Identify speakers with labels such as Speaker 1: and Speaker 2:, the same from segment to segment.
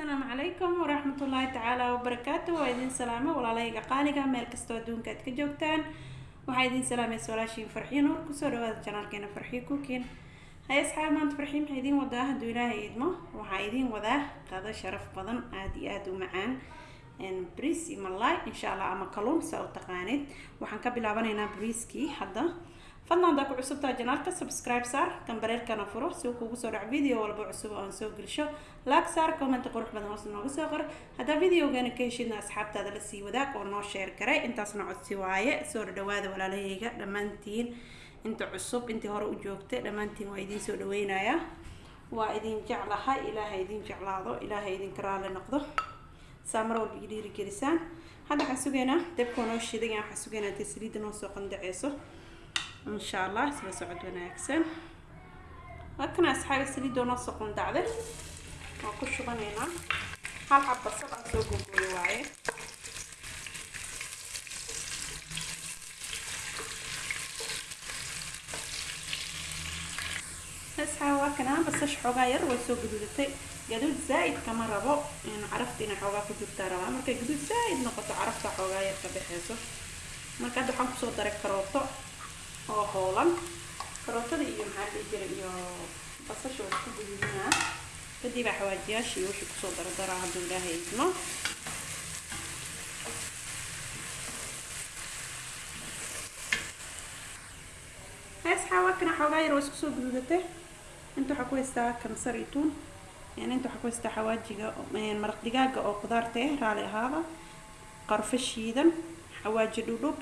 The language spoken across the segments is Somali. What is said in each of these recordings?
Speaker 1: asalaamu calaykum waraxmatullaahi tacaala wabarakaatu waa idin salaamo walaalayga qaaliga meel kastoo adduunka aad ka joogtaan. Waxaa idin salaamaysa walaashiin farxiyo nuur ku soo dhawaada janaalkeena farxiyo kukiin hay asxaab maanta farxiyo maxaa idiin wadaa. Hadduu ilaahay idmo waxaa idiin wadaa qado sharaf badan aada iyo aada u macaan. Bris iyo malay insha allah ama kaluun saa u taqaanid. Waxaan ka bilaabanaynaa briiskii hadda fadlan haddaa ku cusubtaa janaalka subscribe saar kambareerkana furo si uu kugu soo dhaco video walba cusub oo aan soo gelisho laag saar comment qurux badan hoos nooga soo qor. Haddaa videogana ka heshidna asxaabtaada la sii wadaag oo noo sheer garay intaasna codsi waaye soo dhawaada walaalahayga dhammaantiin. Inta cusub intii hore u joogtay dhammaantiin waa idiin soo dhaweynayaa waa idin jeclahay ilaahay idin jeclaado ilaahay idinka raali noqdo. Saa mar walba i dhiirigelisaan. Hadda waxaan sugaynaa dabkoo noo shiday waxaan إن شاء الله. سيدي سعود وناكسن لكن أصحابي سيدي دونا سقون دعذل وقش غنينا هل حبة سبعة سوقون بلواعي أصحابي وكنا بس شحوغا يروي سوق بلتي قدود زايد كما ربو. إن عرفت إن حوغا في جبتا ربا مركي قدود زايد نقطة. عرفتا حوغا يرتبي حيثو مركي دوحان بصوت داري كروتو. Oo hoolan karootada iyo maxaa dhihi jira iyo basasha waa isku gududinaa kadib baa xawaajiyaashii wixii ku soo dardaraa hadduu ilaahay idmo asxaawakana xoogaa yar waa isku soo gududatay inta waxaa ku haystaa kamsar iyo tuun. Inta waxaa ku haystaa xawaajiga maraq digaaga oo qudaarta eh raali ahaada qarfo shiidan xawaaji dhudhub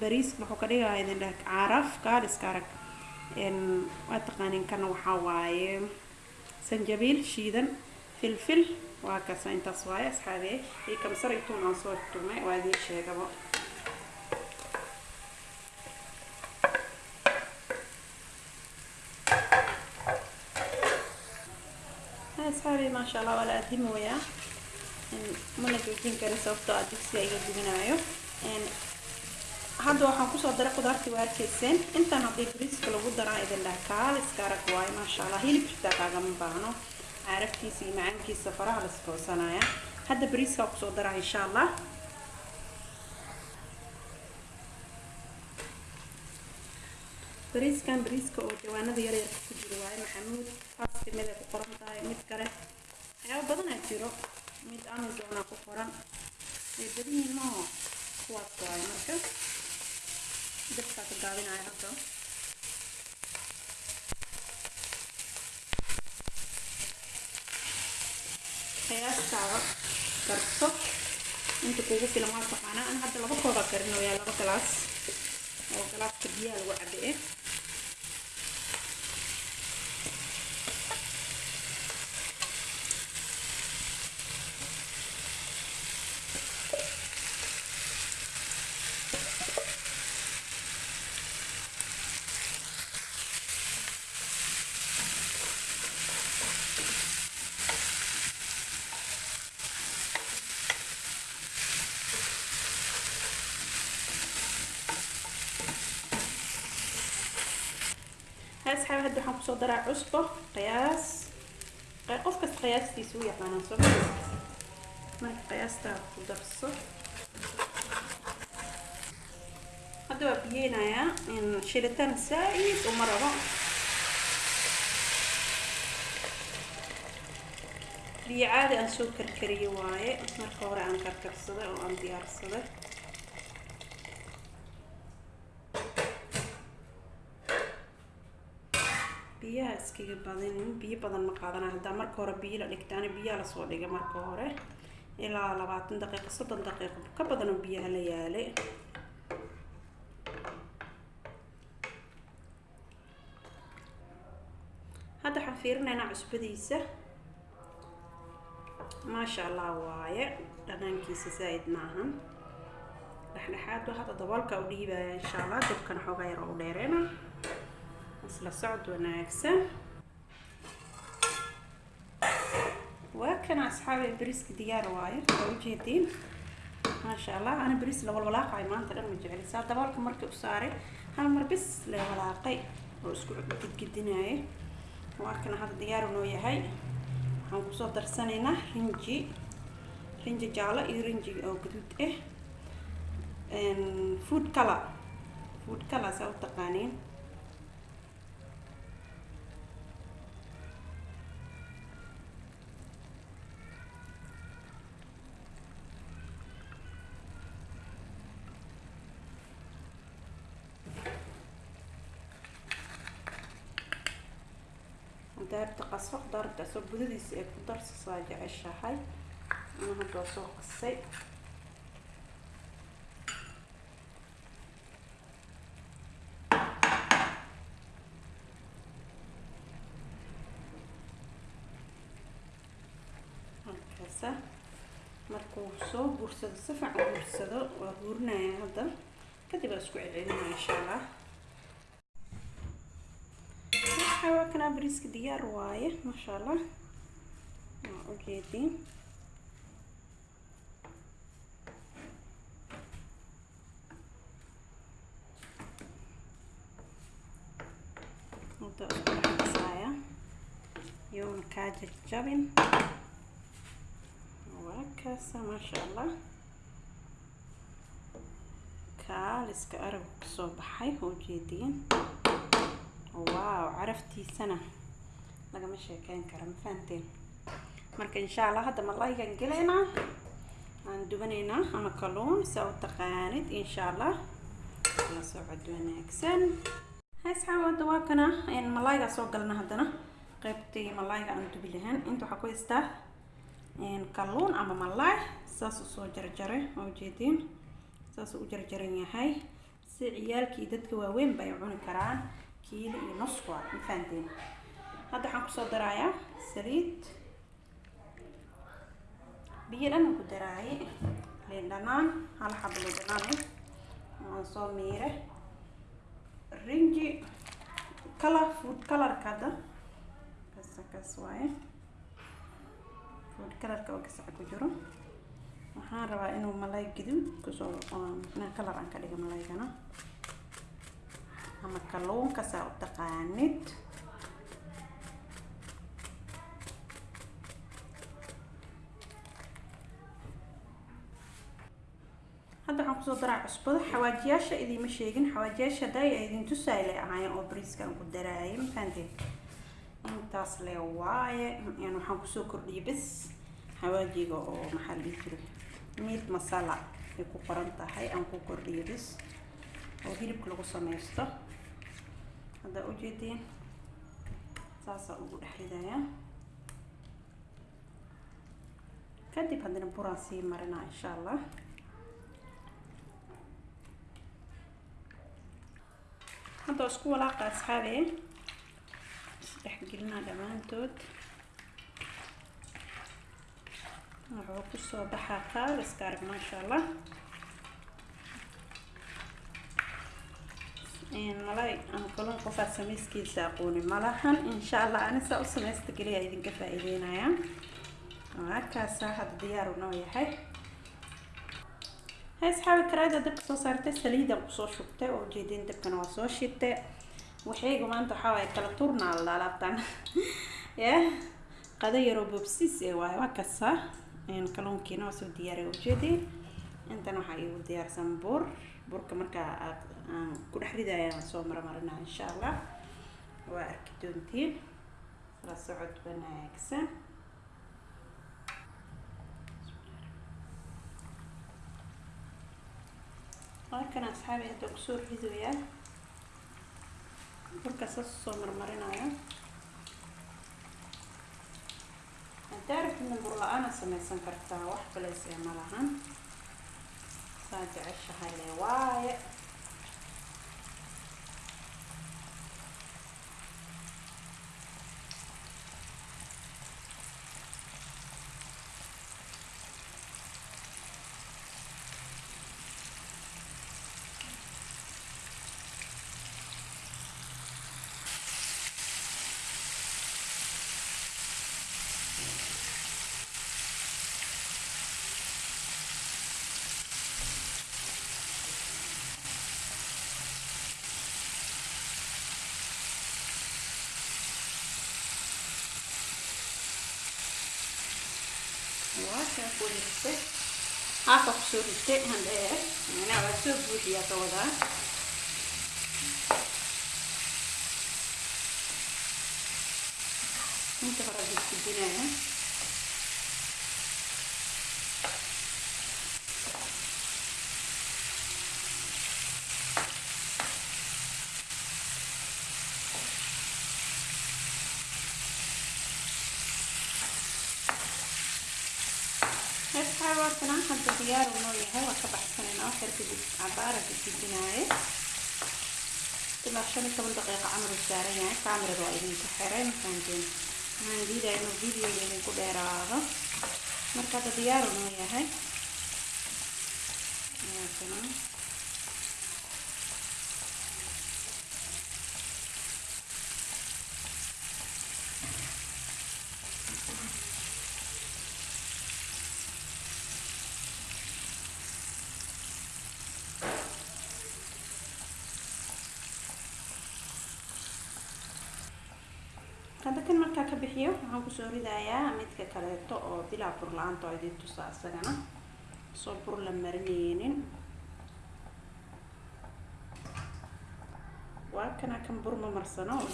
Speaker 1: bariis wuxuu ka dhigayaa idin dheh caaraf kaaliska arag waa taqaanin kana waxaa waaye sanjabiil shiidan filfil waa kaasa intaas waaye asxaabe iyo kamsar iyo tuun aan soo tumay waa idiin sheegaba asxaabe maasha allah waa la aadimi wayaa mana joojin karin sababtoo ah digsiga iga gubinaayo hadda waxaan kusoo daray qudaartii waa arkayseen intaan haddii bariiska lagu daraa idin dhaha kaaliska arag waayo maasha allah hilib xitaa kaagama baahno caraftiisa iyo macaankiisa faraha la iskoosanaya hadda bariiskaa kusoo daraa insha allah bariiskan bariiska oo jawaanada yaryarka ku jiro waayo maxamuud fasti mid ay ku qoran tahay mid kale waxyaaba badanaa jiro mid amazona ku qoran way badan yihiin maho kuwaas waayo marka dabkaa ka gaabinaya hadda qiyaastaada karto inta kugu filan waa taqaanaa ana hadda laba kooba karinoyaa laba galaas oo galaaska biyaha lagu cabe eh asxaabi hadda waxaan ku soo daraa cusbo qiyaas qof kasta qiyaastiisa u yaqaanaa soo marka qiyaastaa ku darso hadda waa biyeynayaa shilitaan saa-id uma rabo biyo caadi aan soo karkariyo waaye marka hore aan karkarsaday oo aan biyaha iskaga badinin biyo badan ma qaadana haddaa marka hore biyo la dhigtaana biyaha la soo dhiga marka hore. Ilaa labaatan daqiiqo soddon daqiiqo ka badan oo biyaha la yaalay. Hadda waxaan fiirinaynaa cusbadiisa. Maasha allah waaye dhanaankiisa zaa-id maahan dhexdhexaad waa hadda daboolka u dhiibaya insha allah dabkana xoogaa yar u dheereena isla socod wanaagsan waa kana asxaabi bariiska diyaar waayo waa ujeediin maasha allah ana bariis la walwalaaqayo maanta dhan ma jecli daboolka markii u saaray hal mar bis la walaaqay oo isku gedgedinaayo waa kana hadda diyaar noo yahay waxaan ku soo darsanaynaa rinji rinji jaalo iyo rinji oo gaduud ah food color. Food color saa u taqaaniin qaso daarta asoo gudadiisa ee ku darsasaa jeceshahay ana hadda soo qasay halkaasa markuu soo guursado si fiican guursado waa guurinaya hadda kadib waa isku celcelinaya insha allah waxaa kana bariiska diyaar waaye maasha allah waa ujeediin hadda iskuxasaaya yoona kaa jajabin waa kaasa maasha allah kaaliska aragu ka soo baxay ujeediin waaw caraftiisana lagama sheekeyn kara ma fahanteen marka insha allah hadda malaygan gelaynaa? Aan dubanaynaa ama kalluun saa u taqaanid insha allah la socod wanaagsan. Asxaab hadda waa kana. Malayga soo galna haddana? Qaybtii malayga aan dubi lahayn inta waxaa ku haystaa kalluun ama malay saas u soo jarjaray oo ujeediin saas u jarjaran yahay. Si ciyaalkii dadka waaweyn ba ay cuni karaan kiilo iyo nus waa ma hadda waxaan ku soo darayaa saliid. Biyo dhan ku daraaye liin dhanaan hal xabo liin dhanaan eh. Waan soo miire rinji color food colorka hadda. Kasa kas waaye. Food colorka oo gasaca ku jiro. Waxaan rabaa inuu malay gaduud ku soo color aan ka dhiga malaygana ama kalluunka saa u taqaanid hadda waxaan ku soo daraa cusbada. Xawaajiyaasha idiima sheegin. Xawaajiyaasha haday ay idin tusaay lay ahaayeen oo bariiskan ku daraayay. Mafahanteen intaas le waaye yani waxaan ku soo kordhiyay bes. Xawaajiga oo maxaa la dhihi jiray? Meat masala ay ku qoran tahay. Aan ku kordhiyo bes. Oo hilibka lagu sameysto haddaa ujeediin saasaa ugu dhex ridayaa kadib haddana buraan sii marinaa insha allah hadda isku walaaqa asxaabe isdhexgelinaa dhammaantood. Wuxuu ku soo baxaa qaar iska arag maasha allah malay ama kalluun qofaad samayskiisa aqooni malahan insha allah ani saa u samaysta keliya idinka faa-iideynaya markaasa hadda diyaaru noo yahay hay asxaabi karaada dabka soo saartay saliidan ku soo shubtay oo ujeedin dabkana waa soo shitay waxayga maanta waxaa waaye kala turnaa la alaabtan ya qada yaroo bobsis ee waaye waa kasa waa soo diyaariya ujeedin intan waxaa iigu diyaarsan bur burka markaa aad aan ku dhex ridaya soo marmarinaa insha allah waa arki doontiin. La socod wanaagsan. Halkan asxaabi hadda ku soo ridoyaa burka saas soo marmarinaya haddaa rabtidna bur la'aana sameysan kartaa wax baleysee ma lahan. Saa jeceshahay le waaye saa ku ritay haafa ku soo ritay handheer macnaha waa soo buuxiyaa ka wadaa asxaabaatana hadda diyaar noo yahay waa ka baxsanayna wax yar kadib cabaara gudgudinaaye ilaa shan iyo toban daqiiqa camal uu saaran yahay kaamirada waa idinku xiray mafahanteen waxaan diidaya inuu videoga idinku dheeraado marka hadda diyaar uu noo yahay waatana hadda kan markaa ka bixiyo waxaan ku soo ridayaa midka kaleeto oo bilaa bur la'aanta idin tusa isagana soo bur la marineynin waa kana kan bur ma marsano oo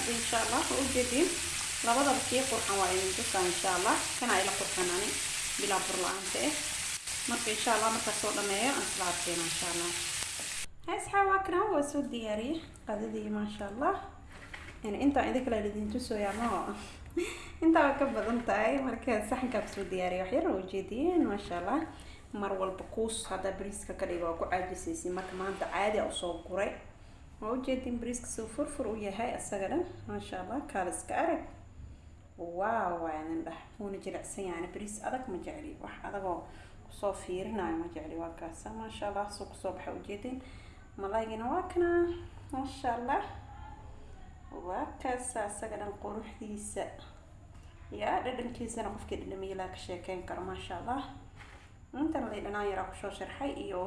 Speaker 1: hadda insha allah waa ujeedin labadaba kii qurxan waa idin tusaa insha allah kana ila qurxanani bilaa bur la'aanta eh marka insha allah markaa soo dhameeyo aan isla arkeena insha allah asxaab waa soo diyaariyey qadadii maasha allah intaa idin kale idin tusooyaa intaa waa ka badan tahay marka saxankaa ku soo diyaariyay wax yar waa ujeediyeen maasha allah mar walba kuus haddaa bariiska ka dhiga waa ku caajisaysin marka maanta caadi a u soo guray waa ujeedin bariiska furfur u yahay isaga dhan maasha allah kaala iska arag. Waaw waadan dhah wuuna jilicsan yahay bariis adag ma jecli. Wax adagoo ku soo fiirinayo ma jecli waa kaasa. Maasha allah soo ku soo baxa ujeedin malaygina waa kana maasha allah waa kaasa isaga dhan quruxdiisa. Yaa dhadhankiisana qofkii dhadhamiilaa ka sheekeyn karo maasha allah intana lay dhanaan yaraa ku soo sharxay iyo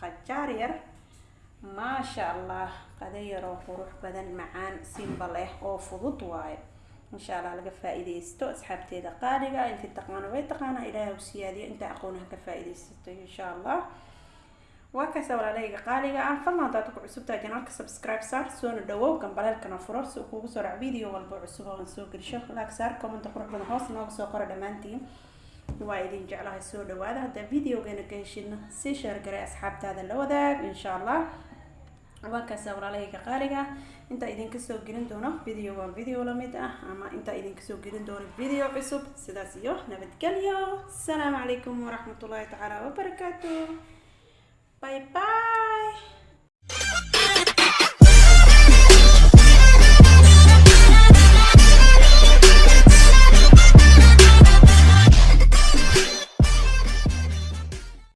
Speaker 1: qajaar yar maasha allah qada yaroo qurux badan macaan simba leh oo fudud waaye insha allah laga faa-iideysto asxaabteeda qaaliga intii taqaano way taqaanaa ilaahay u siyaadiyo. Inta aqoonaha ka faa-iideysato insha allah waa kaasa walaalahayga qaaliga ah. Fadlan haddaad ku cusubtahay janaalka subscribe saar soona dhawow gambaleelkana furo si uu kugu soo dhac video walba cusub oo aan soo gelisho. Laag saar commenta qurux badan hoos nooga soo qora dhammaantiin. Waa idin jeclahay soo dhawaada haddaa videogeena ka heshidna sii sheergaray asxaabtaada la wadaag insha allah waa kaasa walaalahayga qaaliga. Intaa idinka soo gelin doono video waa video la mid ah ama intaa idinka soo gelin doono video cusub. Sidaas iyo nabadgelyo asalaamu calaykum waraxmatullaahi tacaala wabarakaatu bye bye